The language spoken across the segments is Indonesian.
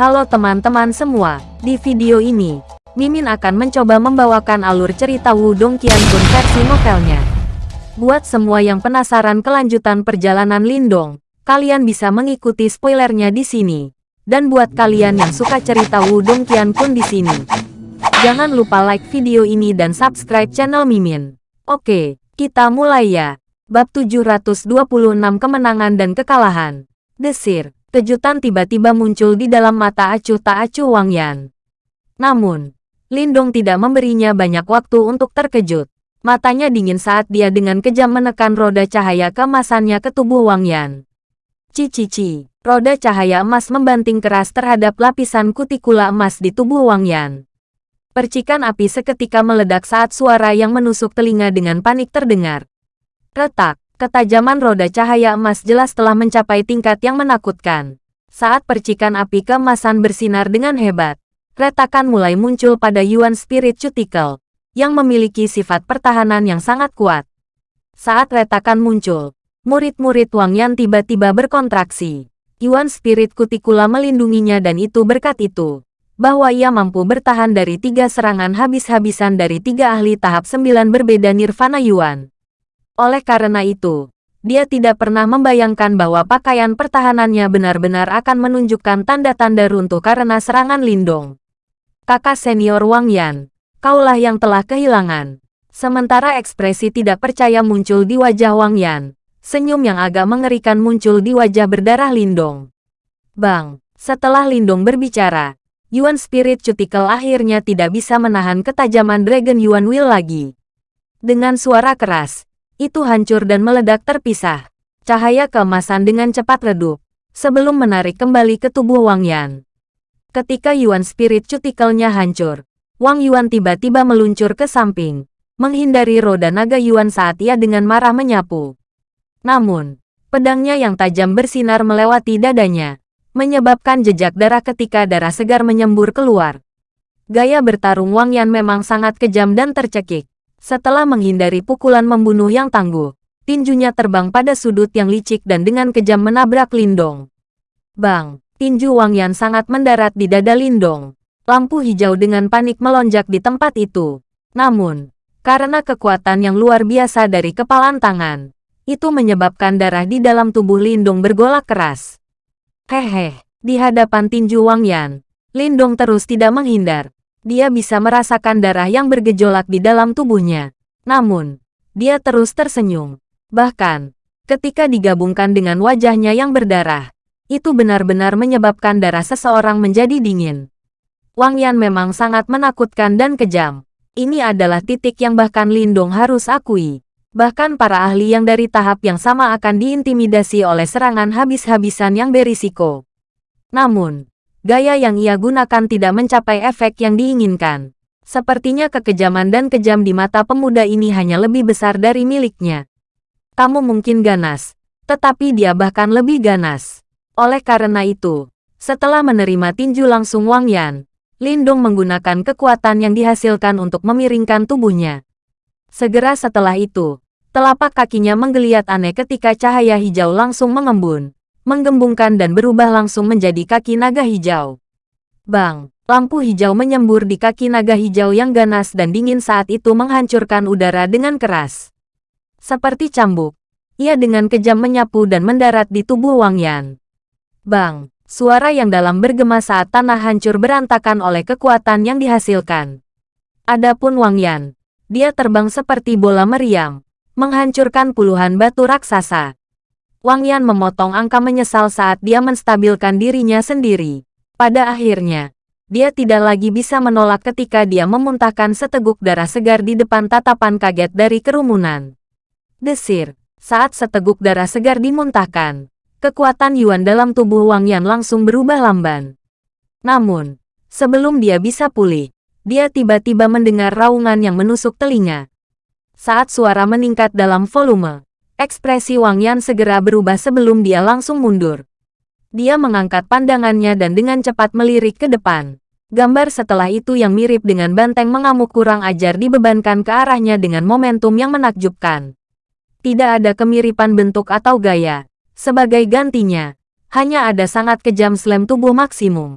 Halo teman-teman semua, di video ini, Mimin akan mencoba membawakan alur cerita Wudong Qiangun versi novelnya. Buat semua yang penasaran kelanjutan perjalanan Lindong, kalian bisa mengikuti spoilernya di sini. Dan buat kalian yang suka cerita Wudong Qiangun di sini, jangan lupa like video ini dan subscribe channel Mimin. Oke, kita mulai ya. Bab 726 Kemenangan dan Kekalahan. Desir. Kejutan tiba-tiba muncul di dalam mata acuh tak acuh Wang Yan. Namun, Lindong tidak memberinya banyak waktu untuk terkejut. Matanya dingin saat dia dengan kejam menekan roda cahaya kemasannya ke tubuh Wang Yan. Cici-cici, roda cahaya emas membanting keras terhadap lapisan kutikula emas di tubuh Wang Yan. Percikan api seketika meledak saat suara yang menusuk telinga dengan panik terdengar. Retak, Ketajaman roda cahaya emas jelas telah mencapai tingkat yang menakutkan. Saat percikan api keemasan bersinar dengan hebat, retakan mulai muncul pada Yuan Spirit Cuticle, yang memiliki sifat pertahanan yang sangat kuat. Saat retakan muncul, murid-murid Wang Yan tiba-tiba berkontraksi. Yuan Spirit Cuticula melindunginya dan itu berkat itu, bahwa ia mampu bertahan dari tiga serangan habis-habisan dari tiga ahli tahap sembilan berbeda Nirvana Yuan. Oleh karena itu, dia tidak pernah membayangkan bahwa pakaian pertahanannya benar-benar akan menunjukkan tanda-tanda runtuh karena serangan Lindong. Kakak senior Wang Yan, kaulah yang telah kehilangan. Sementara ekspresi tidak percaya muncul di wajah Wang Yan, senyum yang agak mengerikan muncul di wajah berdarah Lindong. Bang, setelah Lindong berbicara, Yuan Spirit Cuticle akhirnya tidak bisa menahan ketajaman Dragon Yuan Will lagi. Dengan suara keras, itu hancur dan meledak terpisah. Cahaya keemasan dengan cepat redup, sebelum menarik kembali ke tubuh Wang Yan. Ketika Yuan Spirit Cutikelnya hancur, Wang Yuan tiba-tiba meluncur ke samping, menghindari roda naga Yuan saat ia dengan marah menyapu. Namun, pedangnya yang tajam bersinar melewati dadanya, menyebabkan jejak darah ketika darah segar menyembur keluar. Gaya bertarung Wang Yan memang sangat kejam dan tercekik. Setelah menghindari pukulan membunuh yang tangguh, tinjunya terbang pada sudut yang licik dan dengan kejam menabrak Lindong. Bang, tinju Wang Yan sangat mendarat di dada Lindong. Lampu hijau dengan panik melonjak di tempat itu. Namun, karena kekuatan yang luar biasa dari kepalan tangan, itu menyebabkan darah di dalam tubuh Lindong bergolak keras. Hehe, di hadapan tinju Wang Yan, Lindong terus tidak menghindar, dia bisa merasakan darah yang bergejolak di dalam tubuhnya. Namun, dia terus tersenyum. Bahkan, ketika digabungkan dengan wajahnya yang berdarah, itu benar-benar menyebabkan darah seseorang menjadi dingin. Wang Yan memang sangat menakutkan dan kejam. Ini adalah titik yang bahkan Lindong harus akui. Bahkan para ahli yang dari tahap yang sama akan diintimidasi oleh serangan habis-habisan yang berisiko. Namun, gaya yang ia gunakan tidak mencapai efek yang diinginkan. Sepertinya kekejaman dan kejam di mata pemuda ini hanya lebih besar dari miliknya. Kamu mungkin ganas, tetapi dia bahkan lebih ganas. Oleh karena itu, setelah menerima tinju langsung Wang Yan, Lindong menggunakan kekuatan yang dihasilkan untuk memiringkan tubuhnya. Segera setelah itu, telapak kakinya menggeliat aneh ketika cahaya hijau langsung mengembun menggembungkan dan berubah langsung menjadi kaki naga hijau. Bang, lampu hijau menyembur di kaki naga hijau yang ganas dan dingin saat itu menghancurkan udara dengan keras. Seperti cambuk, ia dengan kejam menyapu dan mendarat di tubuh Wang Yan. Bang, suara yang dalam bergema saat tanah hancur berantakan oleh kekuatan yang dihasilkan. Adapun Wang Yan, dia terbang seperti bola meriam, menghancurkan puluhan batu raksasa. Wang Yan memotong angka menyesal saat dia menstabilkan dirinya sendiri. Pada akhirnya, dia tidak lagi bisa menolak ketika dia memuntahkan seteguk darah segar di depan tatapan kaget dari kerumunan. Desir, saat seteguk darah segar dimuntahkan, kekuatan Yuan dalam tubuh Wang Yan langsung berubah lamban. Namun, sebelum dia bisa pulih, dia tiba-tiba mendengar raungan yang menusuk telinga. Saat suara meningkat dalam volume, Ekspresi Wang Yan segera berubah sebelum dia langsung mundur. Dia mengangkat pandangannya dan dengan cepat melirik ke depan. Gambar setelah itu yang mirip dengan banteng mengamuk kurang ajar dibebankan ke arahnya dengan momentum yang menakjubkan. Tidak ada kemiripan bentuk atau gaya. Sebagai gantinya, hanya ada sangat kejam slam tubuh maksimum.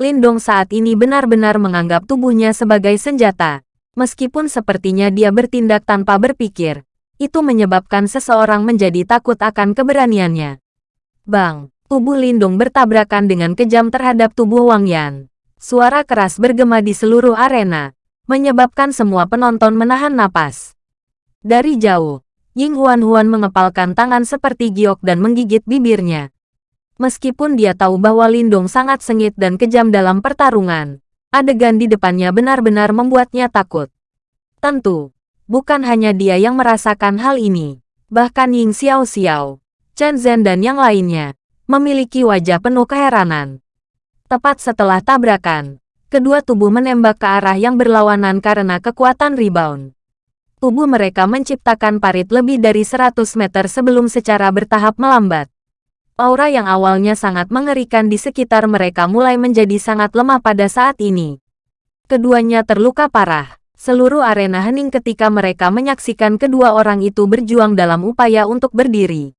Lindong saat ini benar-benar menganggap tubuhnya sebagai senjata. Meskipun sepertinya dia bertindak tanpa berpikir, itu menyebabkan seseorang menjadi takut akan keberaniannya. Bang, tubuh Lindung bertabrakan dengan kejam terhadap tubuh Wang Yan. Suara keras bergema di seluruh arena, menyebabkan semua penonton menahan napas. Dari jauh, Ying Huan-Huan mengepalkan tangan seperti giok dan menggigit bibirnya. Meskipun dia tahu bahwa Lindong sangat sengit dan kejam dalam pertarungan, adegan di depannya benar-benar membuatnya takut. Tentu, Bukan hanya dia yang merasakan hal ini. Bahkan Ying Xiao Xiao, Chen Zhen dan yang lainnya, memiliki wajah penuh keheranan. Tepat setelah tabrakan, kedua tubuh menembak ke arah yang berlawanan karena kekuatan rebound. Tubuh mereka menciptakan parit lebih dari 100 meter sebelum secara bertahap melambat. Aura yang awalnya sangat mengerikan di sekitar mereka mulai menjadi sangat lemah pada saat ini. Keduanya terluka parah. Seluruh arena hening ketika mereka menyaksikan kedua orang itu berjuang dalam upaya untuk berdiri.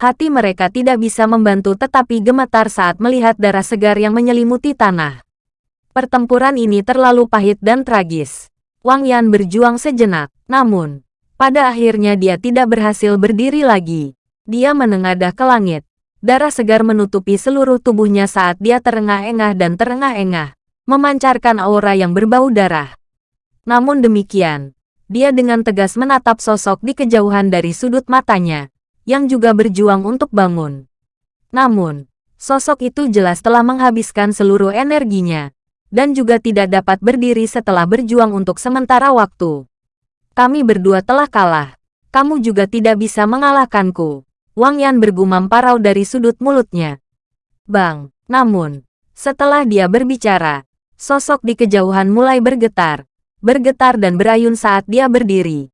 Hati mereka tidak bisa membantu tetapi gemetar saat melihat darah segar yang menyelimuti tanah. Pertempuran ini terlalu pahit dan tragis. Wang Yan berjuang sejenak, namun, pada akhirnya dia tidak berhasil berdiri lagi. Dia menengadah ke langit. Darah segar menutupi seluruh tubuhnya saat dia terengah-engah dan terengah-engah, memancarkan aura yang berbau darah. Namun demikian, dia dengan tegas menatap sosok di kejauhan dari sudut matanya, yang juga berjuang untuk bangun. Namun, sosok itu jelas telah menghabiskan seluruh energinya, dan juga tidak dapat berdiri setelah berjuang untuk sementara waktu. Kami berdua telah kalah. Kamu juga tidak bisa mengalahkanku. Wang Yan bergumam parau dari sudut mulutnya. Bang, namun, setelah dia berbicara, sosok di kejauhan mulai bergetar, bergetar dan berayun saat dia berdiri.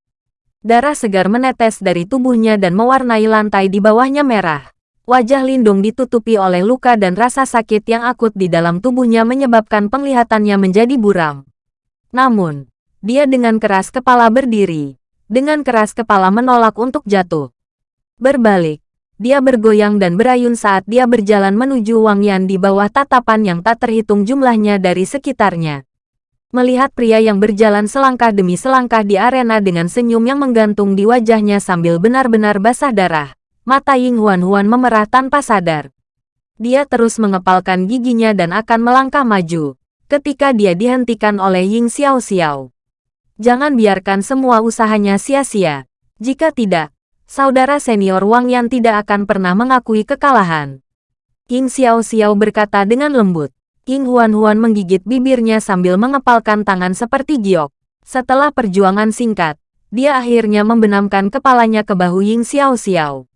Darah segar menetes dari tubuhnya dan mewarnai lantai di bawahnya merah. Wajah Lindung ditutupi oleh luka dan rasa sakit yang akut di dalam tubuhnya menyebabkan penglihatannya menjadi buram. Namun, dia dengan keras kepala berdiri. Dengan keras kepala menolak untuk jatuh. Berbalik, dia bergoyang dan berayun saat dia berjalan menuju Wang Yan di bawah tatapan yang tak terhitung jumlahnya dari sekitarnya. Melihat pria yang berjalan selangkah demi selangkah di arena dengan senyum yang menggantung di wajahnya sambil benar-benar basah darah, mata Ying Huan-Huan memerah tanpa sadar. Dia terus mengepalkan giginya dan akan melangkah maju, ketika dia dihentikan oleh Ying Xiao Xiao. Jangan biarkan semua usahanya sia-sia. Jika tidak, saudara senior Wang Yan tidak akan pernah mengakui kekalahan. Ying Xiao Xiao berkata dengan lembut. King Huan-Huan menggigit bibirnya sambil mengepalkan tangan seperti giok. Setelah perjuangan singkat, dia akhirnya membenamkan kepalanya ke bahu Ying Xiao Xiao.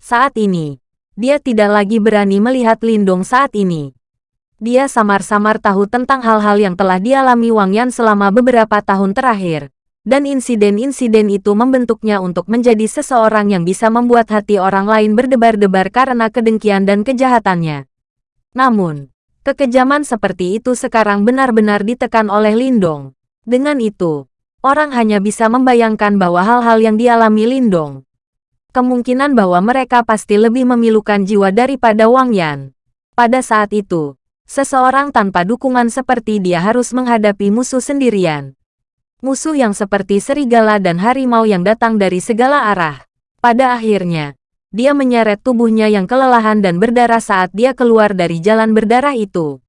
Saat ini, dia tidak lagi berani melihat Lindong saat ini. Dia samar-samar tahu tentang hal-hal yang telah dialami Wang Yan selama beberapa tahun terakhir. Dan insiden-insiden itu membentuknya untuk menjadi seseorang yang bisa membuat hati orang lain berdebar-debar karena kedengkian dan kejahatannya. Namun, Kekejaman seperti itu sekarang benar-benar ditekan oleh Lindong. Dengan itu, orang hanya bisa membayangkan bahwa hal-hal yang dialami Lindong. Kemungkinan bahwa mereka pasti lebih memilukan jiwa daripada Wang Yan. Pada saat itu, seseorang tanpa dukungan seperti dia harus menghadapi musuh sendirian. Musuh yang seperti serigala dan harimau yang datang dari segala arah. Pada akhirnya, dia menyeret tubuhnya yang kelelahan dan berdarah saat dia keluar dari jalan berdarah itu.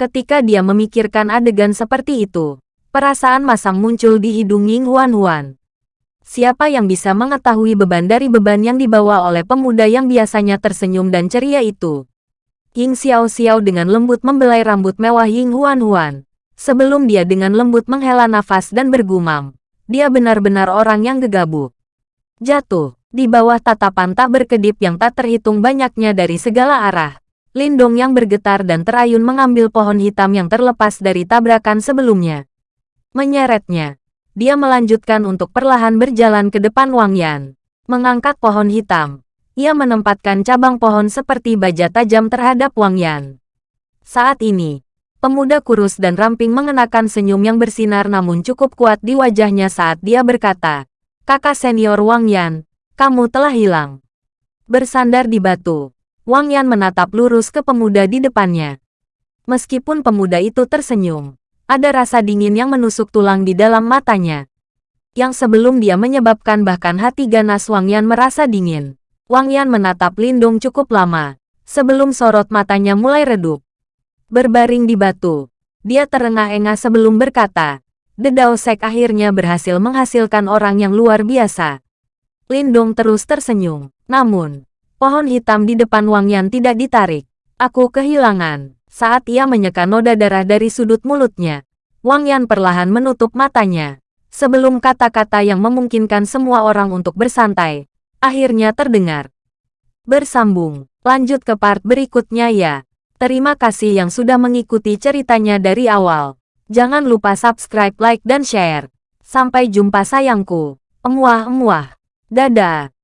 Ketika dia memikirkan adegan seperti itu, perasaan masam muncul di hidung Ying Huan Huan. Siapa yang bisa mengetahui beban dari beban yang dibawa oleh pemuda yang biasanya tersenyum dan ceria itu? Ying Xiao Xiao dengan lembut membelai rambut mewah Ying Huan Huan. Sebelum dia dengan lembut menghela nafas dan bergumam. Dia benar-benar orang yang gegabah. Jatuh. Di bawah tatapan tak berkedip yang tak terhitung banyaknya dari segala arah, Lindong yang bergetar dan terayun mengambil pohon hitam yang terlepas dari tabrakan sebelumnya. Menyeretnya, dia melanjutkan untuk perlahan berjalan ke depan Wang Yan. Mengangkat pohon hitam, ia menempatkan cabang pohon seperti baja tajam terhadap Wang Yan. Saat ini, pemuda kurus dan ramping mengenakan senyum yang bersinar namun cukup kuat di wajahnya saat dia berkata, Kakak senior Wang Yan, kamu telah hilang. Bersandar di batu, Wang Yan menatap lurus ke pemuda di depannya. Meskipun pemuda itu tersenyum, ada rasa dingin yang menusuk tulang di dalam matanya. Yang sebelum dia menyebabkan bahkan hati ganas Wang Yan merasa dingin. Wang Yan menatap Lindong cukup lama, sebelum sorot matanya mulai redup. Berbaring di batu, dia terengah-engah sebelum berkata, The Dao Sek akhirnya berhasil menghasilkan orang yang luar biasa. Lindong terus tersenyum. Namun, pohon hitam di depan Wang Yan tidak ditarik. Aku kehilangan. Saat ia menyeka noda darah dari sudut mulutnya, Wang Yan perlahan menutup matanya. Sebelum kata-kata yang memungkinkan semua orang untuk bersantai, akhirnya terdengar. Bersambung, lanjut ke part berikutnya ya. Terima kasih yang sudah mengikuti ceritanya dari awal. Jangan lupa subscribe, like, dan share. Sampai jumpa sayangku. Emuah-emuah. Dadah.